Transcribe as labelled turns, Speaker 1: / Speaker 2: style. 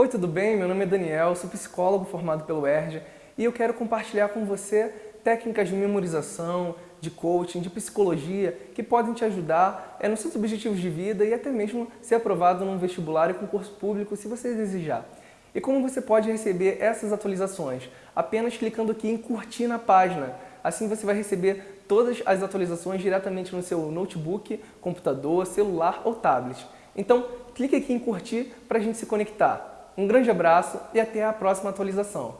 Speaker 1: Oi, tudo bem? Meu nome é Daniel, sou psicólogo formado pelo ERJ e eu quero compartilhar com você técnicas de memorização, de coaching, de psicologia que podem te ajudar é, nos seus objetivos de vida e até mesmo ser aprovado num vestibular e concurso público se você desejar. E como você pode receber essas atualizações? Apenas clicando aqui em curtir na página. Assim você vai receber todas as atualizações diretamente no seu notebook, computador, celular ou tablet. Então, clique aqui em curtir para a gente se conectar. Um grande abraço e até a próxima atualização.